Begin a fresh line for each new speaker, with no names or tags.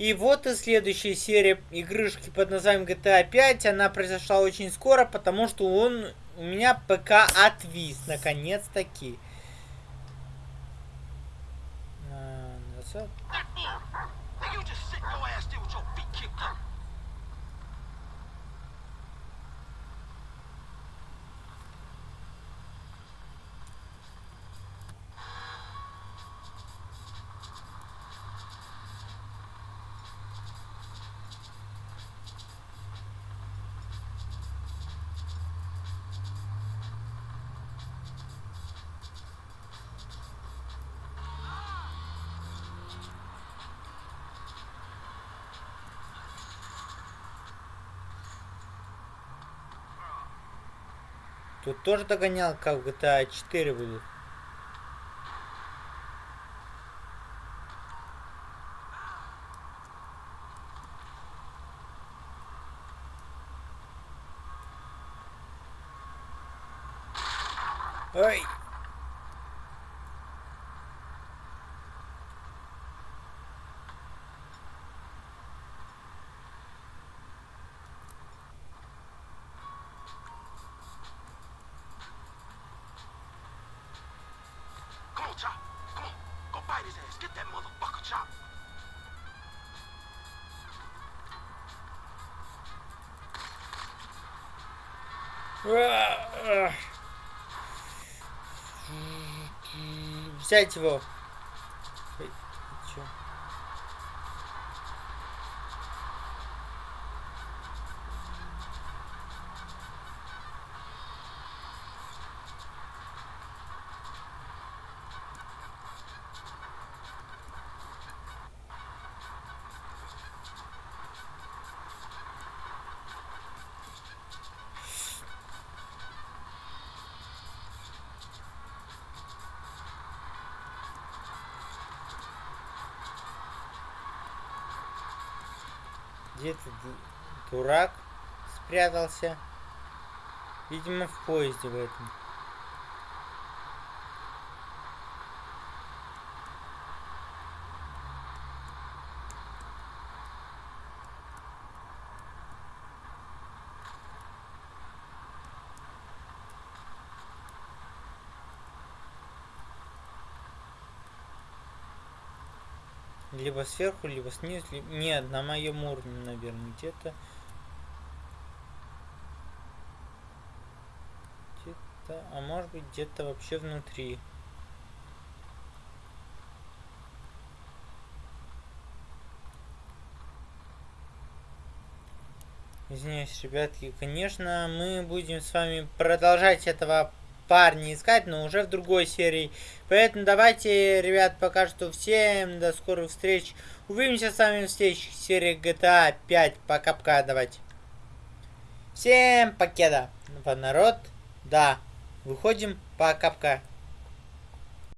И вот и следующая серия игрышки под названием GTA 5. Она произошла очень скоро, потому что он у меня ПК отвис, наконец-таки. А, Тут тоже догонял, как в GTA 4 будет. Ой. Взять его. Ой, чё? Где ты, ду- дурак, спрятался? Видимо, в поезде в этом. Либо сверху, либо снизу. ли- Нет, на моем уровне, наверное, где-то. Где-то. А может быть, где-то вообще внутри. Извиняюсь, ребятки, конечно, мы будем с вами продолжать этого парня искать, но уже в другой серии. Поэтому давайте, ребят, пока что всем до скорых встреч. Увидимся с вами в следующей серии GTA 5. Пока-пока, давайте. Всем покеда. Народ, да, выходим, пока-пока.